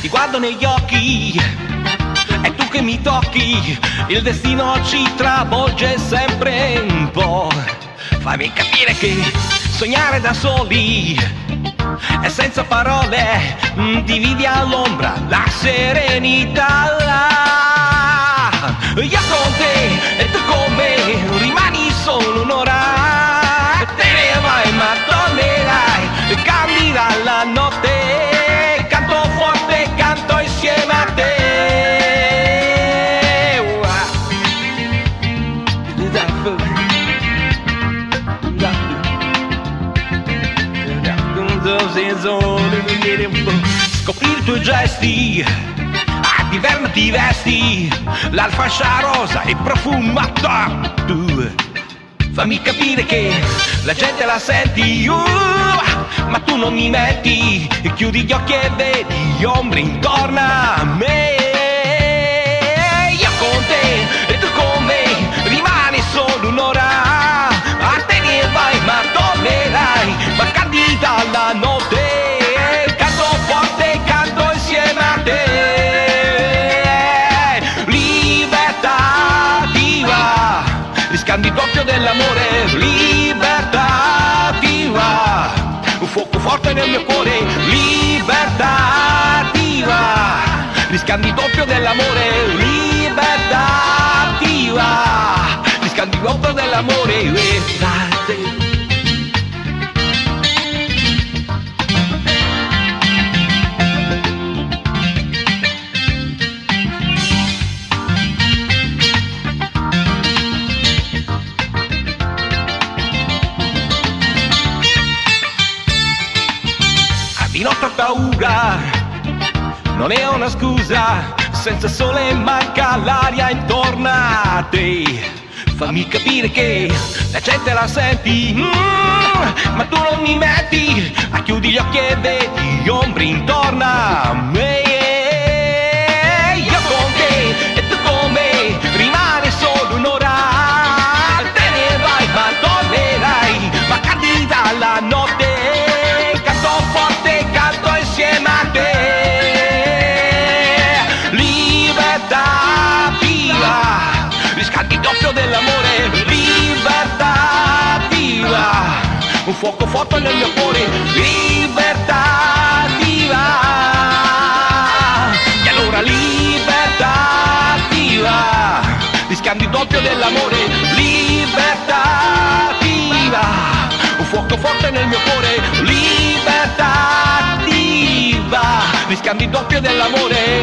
Ti guardo negli occhi e tu che mi tocchi, il destino ci travolge sempre un po'. Fammi capire che sognare da soli e senza parole dividi all'ombra la serenità. Scoprire i tuoi gesti. A ti vesti l'alfascia rosa e profumata tu. Fammi capire che la gente la senti uh, ma tu non mi metti. Chiudi gli occhi e vedi ombre intorno a me doppio dell'amore libertà viva un fuoco forte nel mio cuore libertà riscandi doppio dell'amore libertà viva riscandi doppio dell'amore notte ho paura, non è una scusa, senza sole manca l'aria intorno a te. Fammi capire che la gente la senti, mm, ma tu non mi metti, a chiudi gli occhi e vedi ombre intorno a me. Fuoco forte nel mio cuore, libertà viva. E allora libertà viva, riscambi doppio dell'amore, libertà viva, un fuoco forte nel mio cuore, libertà viva, riscambi doppio dell'amore,